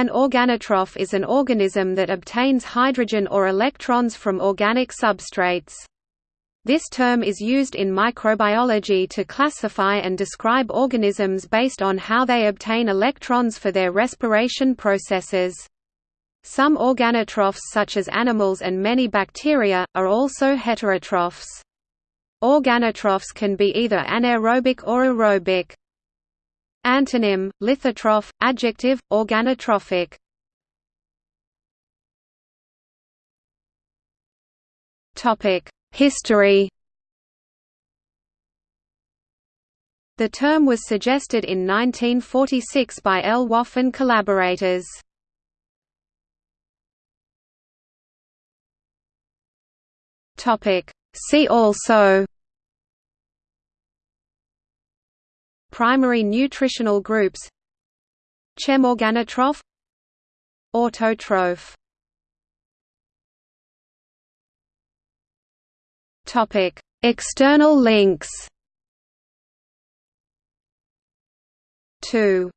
An organotroph is an organism that obtains hydrogen or electrons from organic substrates. This term is used in microbiology to classify and describe organisms based on how they obtain electrons for their respiration processes. Some organotrophs such as animals and many bacteria, are also heterotrophs. Organotrophs can be either anaerobic or aerobic. Antonym, lithotroph, adjective, organotrophic. History The term was suggested in 1946 by L. And collaborators. See also Primary nutritional groups Chemorganotroph Autotroph. External links. 2